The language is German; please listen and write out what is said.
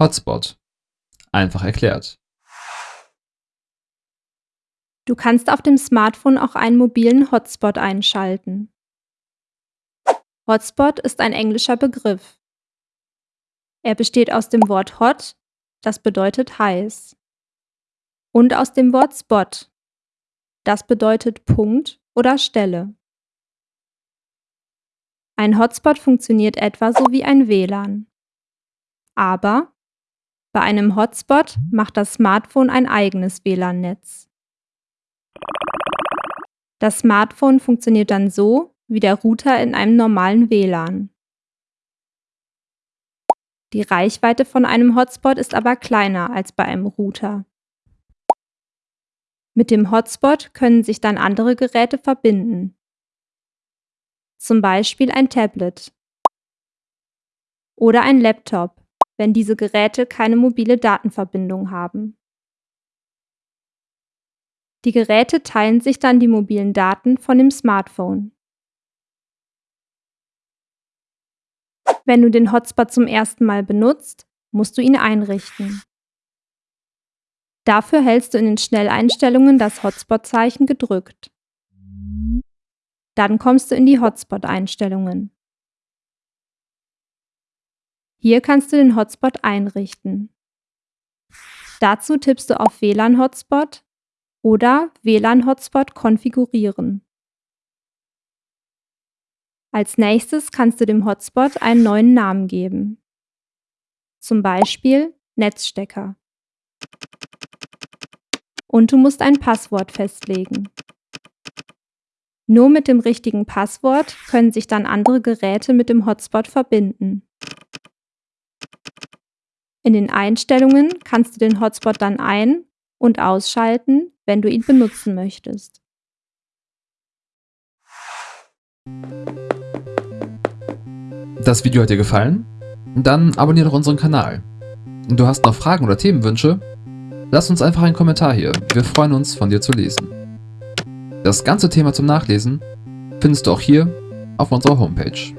Hotspot. Einfach erklärt. Du kannst auf dem Smartphone auch einen mobilen Hotspot einschalten. Hotspot ist ein englischer Begriff. Er besteht aus dem Wort hot, das bedeutet heiß, und aus dem Wort spot, das bedeutet Punkt oder Stelle. Ein Hotspot funktioniert etwa so wie ein WLAN. Aber bei einem Hotspot macht das Smartphone ein eigenes WLAN-Netz. Das Smartphone funktioniert dann so wie der Router in einem normalen WLAN. Die Reichweite von einem Hotspot ist aber kleiner als bei einem Router. Mit dem Hotspot können sich dann andere Geräte verbinden. Zum Beispiel ein Tablet oder ein Laptop, wenn diese Geräte keine mobile Datenverbindung haben. Die Geräte teilen sich dann die mobilen Daten von dem Smartphone. Wenn du den Hotspot zum ersten Mal benutzt, musst du ihn einrichten. Dafür hältst du in den Schnelleinstellungen das Hotspot-Zeichen gedrückt. Dann kommst du in die Hotspot-Einstellungen. Hier kannst du den Hotspot einrichten. Dazu tippst du auf WLAN-Hotspot oder WLAN-Hotspot konfigurieren. Als nächstes kannst du dem Hotspot einen neuen Namen geben. Zum Beispiel Netzstecker. Und du musst ein Passwort festlegen. Nur mit dem richtigen Passwort können sich dann andere Geräte mit dem Hotspot verbinden. In den Einstellungen kannst du den Hotspot dann ein- und ausschalten, wenn du ihn benutzen möchtest. Das Video hat dir gefallen? Dann abonniere doch unseren Kanal. Du hast noch Fragen oder Themenwünsche? Lass uns einfach einen Kommentar hier, wir freuen uns von dir zu lesen. Das ganze Thema zum Nachlesen findest du auch hier auf unserer Homepage.